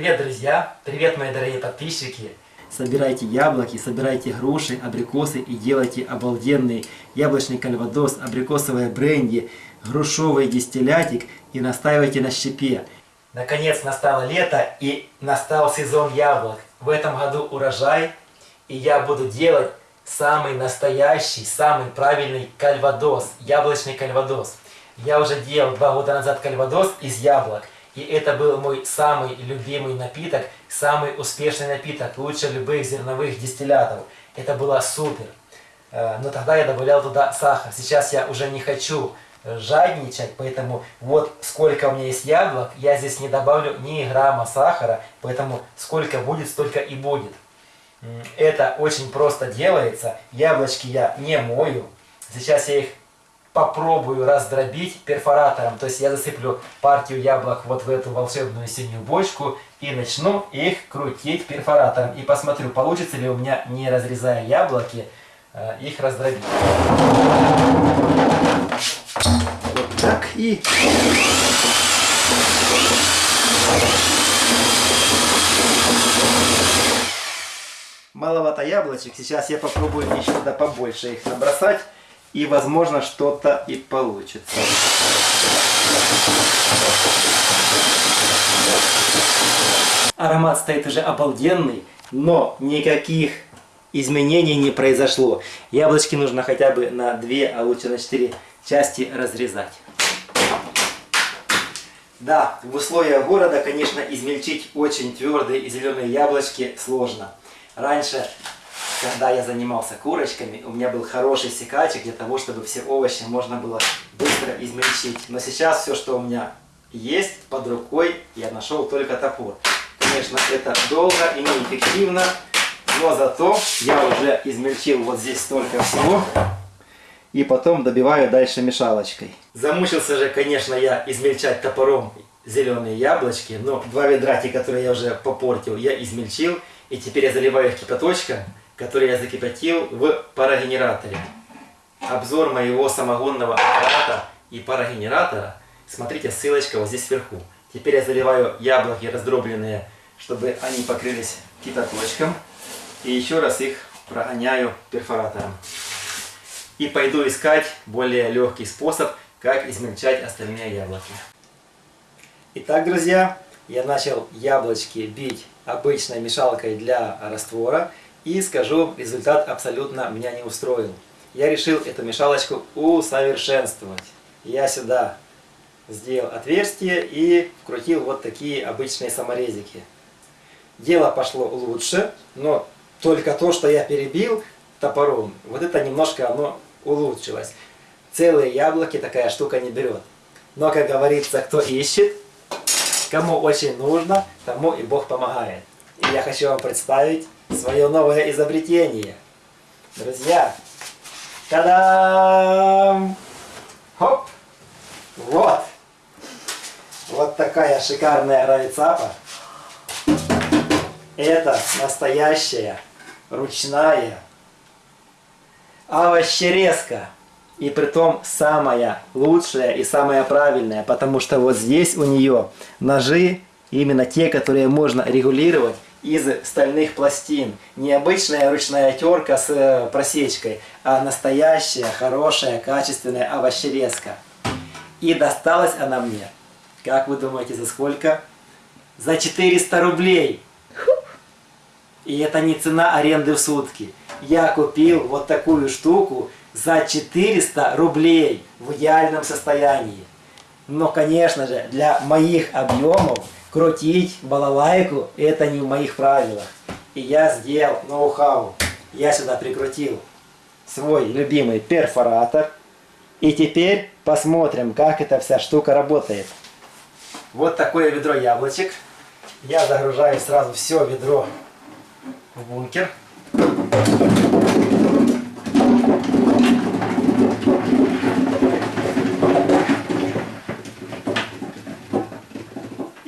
Привет, друзья! Привет, мои дорогие подписчики! Собирайте яблоки, собирайте груши, абрикосы и делайте обалденный яблочный кальвадос, абрикосовое бренди, грушовый дистиллятик и настаивайте на щепе. Наконец настало лето и настал сезон яблок. В этом году урожай, и я буду делать самый настоящий, самый правильный кальвадос, яблочный кальвадос. Я уже делал два года назад кальвадос из яблок. И это был мой самый любимый напиток, самый успешный напиток, лучше любых зерновых дистиллятов. Это было супер. Э, но тогда я добавлял туда сахар. Сейчас я уже не хочу э, жадничать, поэтому вот сколько у меня есть яблок, я здесь не добавлю ни грамма сахара, поэтому сколько будет, столько и будет. Это очень просто делается. Яблочки я не мою. Сейчас я их попробую раздробить перфоратором. То есть я засыплю партию яблок вот в эту волшебную синюю бочку и начну их крутить перфоратором. И посмотрю, получится ли у меня, не разрезая яблоки, э, их раздробить. Вот так и... Маловато яблочек. Сейчас я попробую еще туда побольше их набросать и возможно что-то и получится. Аромат стоит уже обалденный, но никаких изменений не произошло. Яблочки нужно хотя бы на 2, а лучше на 4 части разрезать. Да, в условиях города, конечно, измельчить очень твердые и зеленые яблочки сложно. Раньше когда я занимался курочками, у меня был хороший секачик для того, чтобы все овощи можно было быстро измельчить. Но сейчас все, что у меня есть под рукой, я нашел только топор. Конечно, это долго и неэффективно, но зато я уже измельчил вот здесь столько всего. И потом добиваю дальше мешалочкой. Замучился же, конечно, я измельчать топором зеленые яблочки, но два ведра, те, которые я уже попортил, я измельчил. И теперь я заливаю их кипяточком который я закипятил в парогенераторе. Обзор моего самогонного аппарата и парогенератора. Смотрите, ссылочка вот здесь сверху. Теперь я заливаю яблоки раздробленные, чтобы они покрылись кипяточком. И еще раз их прогоняю перфоратором. И пойду искать более легкий способ, как измельчать остальные яблоки. Итак, друзья, я начал яблочки бить обычной мешалкой для раствора. И скажу, результат абсолютно меня не устроил. Я решил эту мешалочку усовершенствовать. Я сюда сделал отверстие и вкрутил вот такие обычные саморезики. Дело пошло лучше, но только то, что я перебил топором, вот это немножко оно улучшилось. Целые яблоки такая штука не берет. Но, как говорится, кто ищет, кому очень нужно, тому и Бог помогает. И я хочу вам представить свое новое изобретение. Друзья, та-дам! Хоп! Вот! Вот такая шикарная райцапа. Это настоящая ручная овощерезка. И притом самая лучшая и самая правильная, потому что вот здесь у нее ножи, именно те, которые можно регулировать из стальных пластин. Не обычная ручная терка с э, просечкой, а настоящая, хорошая, качественная овощерезка. И досталась она мне, как вы думаете, за сколько? За 400 рублей! И это не цена аренды в сутки. Я купил вот такую штуку за 400 рублей в идеальном состоянии. Но, конечно же, для моих объемов крутить балалайку, это не в моих правилах. И я сделал ноу-хау. Я сюда прикрутил свой любимый перфоратор. И теперь посмотрим, как эта вся штука работает. Вот такое ведро яблочек. Я загружаю сразу все ведро в бункер.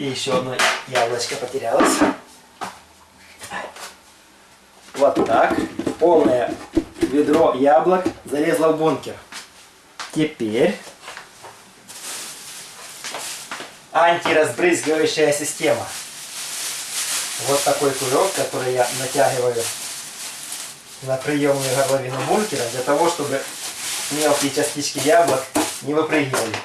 И еще одно яблочко потерялось. Вот так. Полное ведро яблок залезло в бункер. Теперь антиразбрызгивающая система. вот такой кулек, который я натягиваю на приемную горловину бункера, для того, чтобы мелкие частички яблок не выпрыгивали.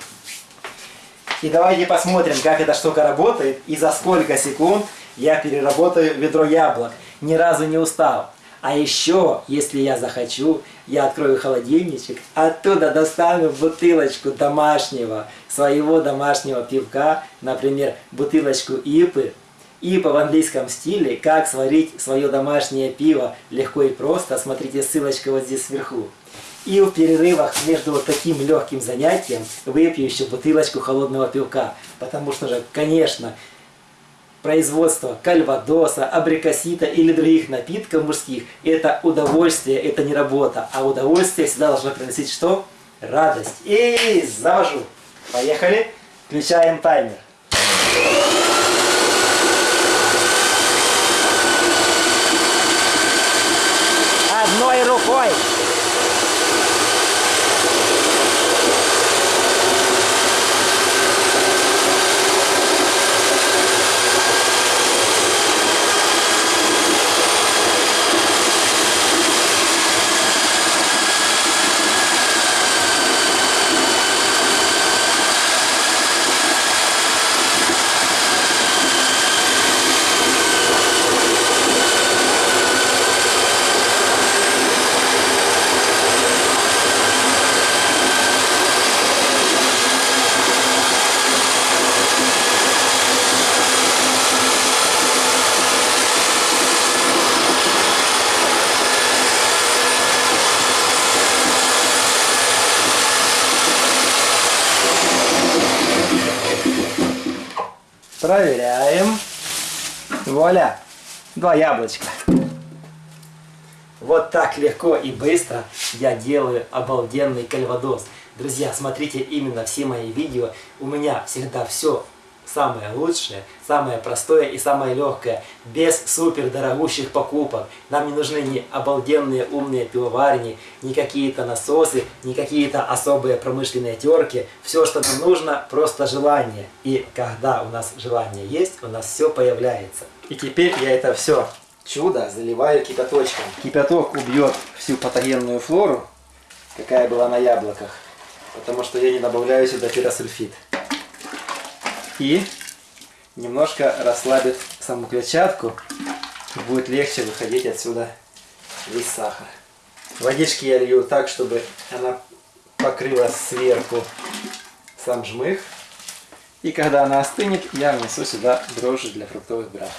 И давайте посмотрим, как эта штука работает и за сколько секунд я переработаю ведро яблок, ни разу не устал. А еще, если я захочу, я открою холодильничек, оттуда достану бутылочку домашнего, своего домашнего пивка, например, бутылочку ипы, ипа в английском стиле, как сварить свое домашнее пиво легко и просто, смотрите ссылочка вот здесь сверху. И в перерывах между вот таким легким занятием выпью еще бутылочку холодного пивка. Потому что же, конечно, производство кальвадоса, абрикосита или других напитков мужских – это удовольствие, это не работа. А удовольствие всегда должно приносить что? Радость. И завожу. Поехали. Включаем таймер. Одной рукой. Проверяем. Вуаля. Два яблочка. Вот так легко и быстро я делаю обалденный кальвадос. Друзья, смотрите именно все мои видео. У меня всегда все самое лучшее, самое простое и самое легкое, без супер дорогущих покупок. Нам не нужны ни обалденные умные пивоварни, ни какие-то насосы, ни какие-то особые промышленные терки. Все, что нам нужно, просто желание. И когда у нас желание есть, у нас все появляется. И теперь я это все чудо заливаю кипяточком. Кипяток убьет всю патогенную флору, какая была на яблоках, потому что я не добавляю сюда пиросульфид и немножко расслабит саму клетчатку, будет легче выходить отсюда весь сахар. Водички я лью так, чтобы она покрыла сверху сам жмых. И когда она остынет, я внесу сюда дрожжи для фруктовых брат.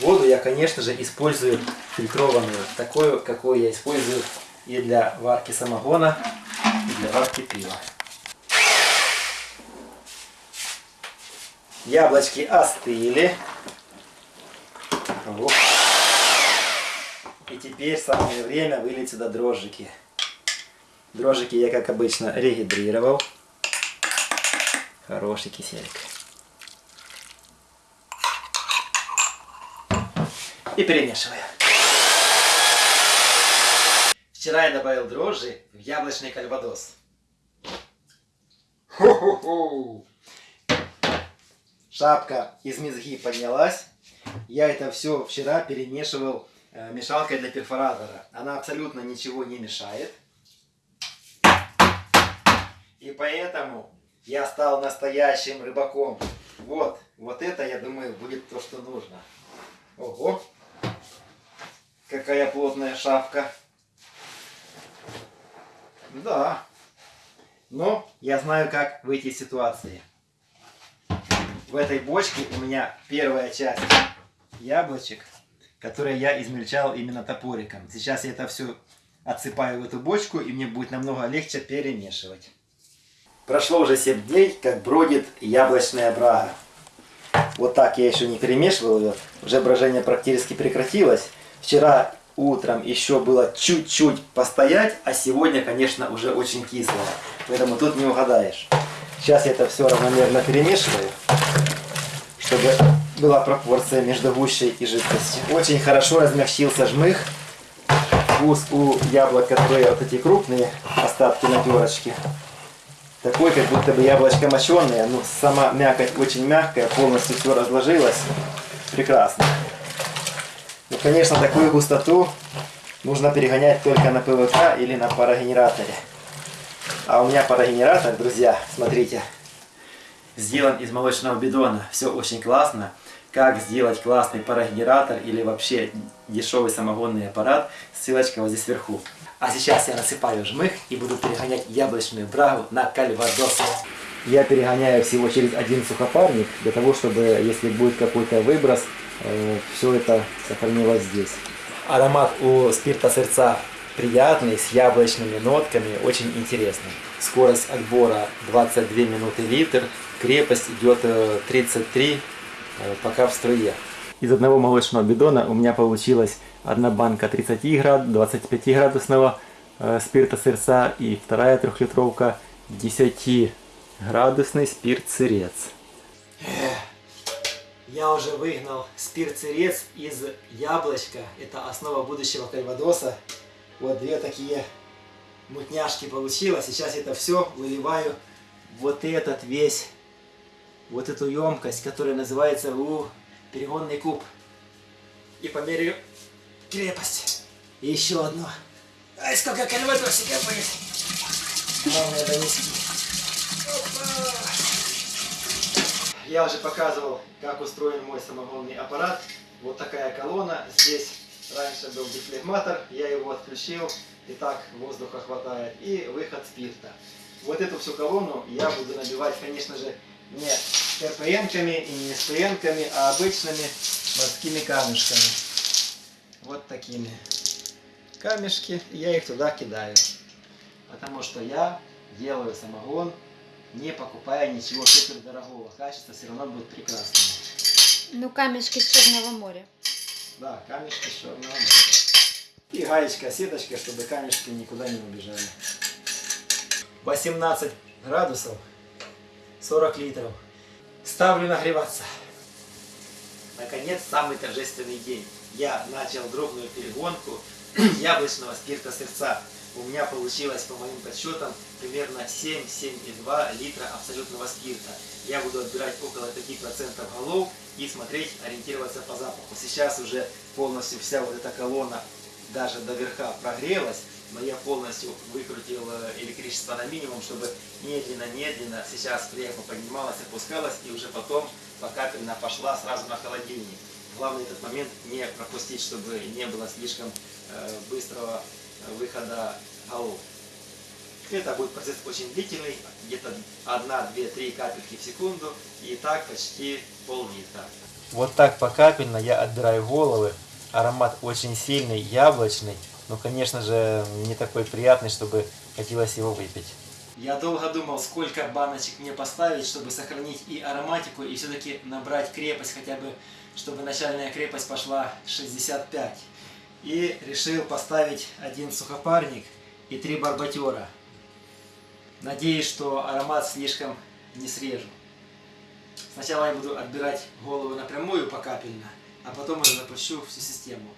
Воду я, конечно же, использую фильтрованную, такую, какую я использую и для варки самогона, и для варки пива. Яблочки остыли. Вот. И теперь самое время вылить сюда дрожжики. Дрожжики я, как обычно, регидрировал. Хороший киселик. И перемешиваю. Вчера я добавил дрожжи в яблочный кальвадос. Хо-хо-хо! Шапка из мезги поднялась. Я это все вчера перемешивал э, мешалкой для перфоратора. Она абсолютно ничего не мешает. И поэтому я стал настоящим рыбаком. Вот, вот это, я думаю, будет то, что нужно. Ого! Какая плотная шапка. Да. Но я знаю, как выйти из ситуации в этой бочке у меня первая часть яблочек, которые я измельчал именно топориком. Сейчас я это все отсыпаю в эту бочку, и мне будет намного легче перемешивать. Прошло уже 7 дней, как бродит яблочная брага. Вот так я еще не перемешивал ее, уже брожение практически прекратилось. Вчера утром еще было чуть-чуть постоять, а сегодня, конечно, уже очень кислое. Поэтому тут не угадаешь. Сейчас я это все равномерно перемешиваю чтобы была пропорция между гущей и жидкостью. Очень хорошо размягчился жмых. Вкус у яблок, которые вот эти крупные остатки на перочке. Такой, как будто бы яблочко моченое. Ну, сама мякоть очень мягкая, полностью все разложилось. Прекрасно. Ну, конечно, такую густоту нужно перегонять только на ПВК или на парогенераторе. А у меня парогенератор, друзья, смотрите, сделан из молочного бидона. Все очень классно. Как сделать классный парогенератор или вообще дешевый самогонный аппарат, ссылочка вот здесь вверху. А сейчас я насыпаю жмых и буду перегонять яблочную брагу на кальвадос. Я перегоняю всего через один сухопарник, для того, чтобы, если будет какой-то выброс, все это сохранилось здесь. Аромат у спирта сердца приятный, с яблочными нотками, очень интересный. Скорость отбора 22 минуты литр, крепость идет 33, пока в струе. Из одного молочного бидона у меня получилась одна банка 30 град, 25 градусного э, спирта сырца и вторая трехлитровка 10 градусный спирт сырец. Я уже выгнал спирт сырец из яблочка. Это основа будущего кальвадоса. Вот две такие мутняшки получилось. Сейчас это все выливаю вот этот весь, вот эту емкость, которая называется у перегонный куб. И померяю крепость. И еще одно. Ай, сколько кальвадосика будет. Главное донести. Я уже показывал, как устроен мой самогонный аппарат. Вот такая колонна. Здесь раньше был дефлегматор, я его отключил. И так воздуха хватает. И выход спирта. Вот эту всю колонну я буду набивать, конечно же, не РПНками и не СПНками, а обычными морскими камешками. Вот такими камешки. Я их туда кидаю. Потому что я делаю самогон не покупая ничего супер дорогого. Качество все равно будет прекрасное. Ну, камешки с Черного моря. Да, камешки Черного моря. И гаечка, сеточка, чтобы камешки никуда не убежали. 18 градусов, 40 литров. Ставлю нагреваться. Наконец, самый торжественный день. Я начал дробную перегонку яблочного спирта сердца у меня получилось, по моим подсчетам, примерно 7-7,2 литра абсолютного спирта. Я буду отбирать около 5% голов и смотреть, ориентироваться по запаху. Сейчас уже полностью вся вот эта колонна даже до верха прогрелась, но я полностью выкрутил э, электричество на минимум, чтобы медленно-медленно сейчас крепко поднималась, опускалась и уже потом покапельно пошла сразу на холодильник. Главное этот момент не пропустить, чтобы не было слишком э, быстрого выхода голов. Это будет процесс очень длительный, где-то 1, 2, 3 капельки в секунду, и так почти пол-литра. Вот так покапельно я отбираю головы. Аромат очень сильный, яблочный, но, конечно же, не такой приятный, чтобы хотелось его выпить. Я долго думал, сколько баночек мне поставить, чтобы сохранить и ароматику, и все-таки набрать крепость, хотя бы, чтобы начальная крепость пошла 65. И решил поставить один сухопарник и три барбатера. Надеюсь, что аромат слишком не срежу. Сначала я буду отбирать голову напрямую покапельно, а потом уже запущу всю систему.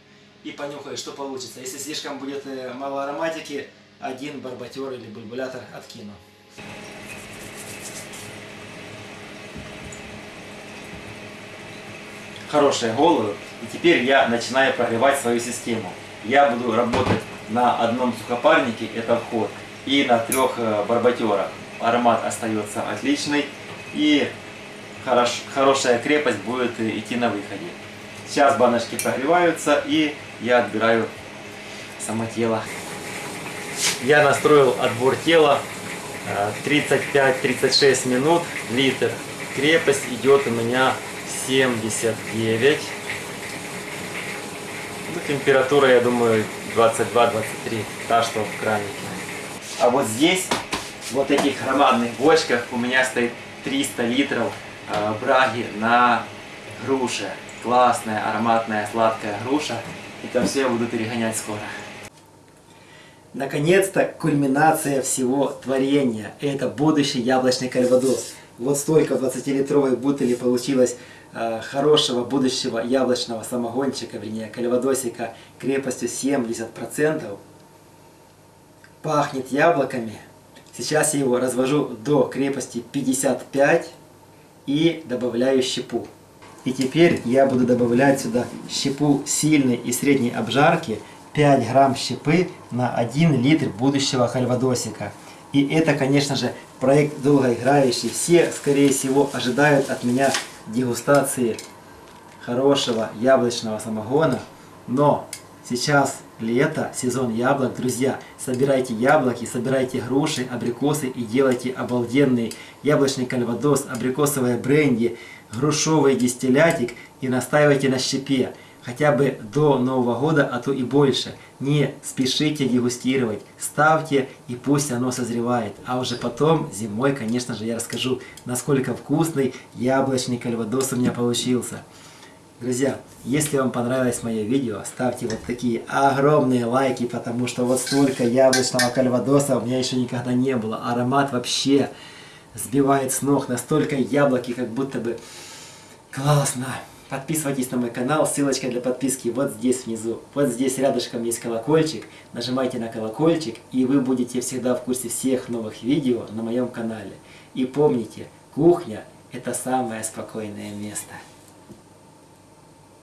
И понюхаю, что получится. Если слишком будет э, мало ароматики, один барбатер или бульбулятор откину. Хорошие головы. И теперь я начинаю прогревать свою систему. Я буду работать на одном сухопарнике, это вход, и на трех э, барбатерах. Аромат остается отличный и хорош, хорошая крепость будет идти на выходе. Сейчас баночки прогреваются и я отбираю само тело. Я настроил отбор тела 35-36 минут, литр. Крепость идет у меня 79. Ну, температура, я думаю, 22-23, та, что в кранике. А вот здесь, вот этих громадных бочках, у меня стоит 300 литров э, браги на груше. Классная, ароматная, сладкая груша. Это все я буду перегонять скоро. Наконец-то кульминация всего творения. Это будущий яблочный кальвадос. Вот столько 20-литровой бутыли получилось э, хорошего будущего яблочного самогончика, вернее кальвадосика крепостью 70%. Пахнет яблоками. Сейчас я его развожу до крепости 55 и добавляю щепу. И теперь я буду добавлять сюда щепу сильной и средней обжарки, 5 грамм щепы на 1 литр будущего кальвадосика. И это, конечно же, проект долгоиграющий. Все, скорее всего, ожидают от меня дегустации хорошего яблочного самогона. Но сейчас лето, сезон яблок, друзья. Собирайте яблоки, собирайте груши, абрикосы и делайте обалденный яблочный кальвадос, абрикосовое бренди, грушовый дистиллятик и настаивайте на щепе. Хотя бы до Нового года, а то и больше. Не спешите дегустировать. Ставьте и пусть оно созревает. А уже потом, зимой, конечно же, я расскажу, насколько вкусный яблочный кальвадос у меня получился. Друзья, если вам понравилось мое видео, ставьте вот такие огромные лайки, потому что вот столько яблочного кальвадоса у меня еще никогда не было. Аромат вообще сбивает с ног, настолько яблоки, как будто бы классно. Подписывайтесь на мой канал, ссылочка для подписки вот здесь внизу. Вот здесь рядышком есть колокольчик. Нажимайте на колокольчик, и вы будете всегда в курсе всех новых видео на моем канале. И помните, кухня – это самое спокойное место.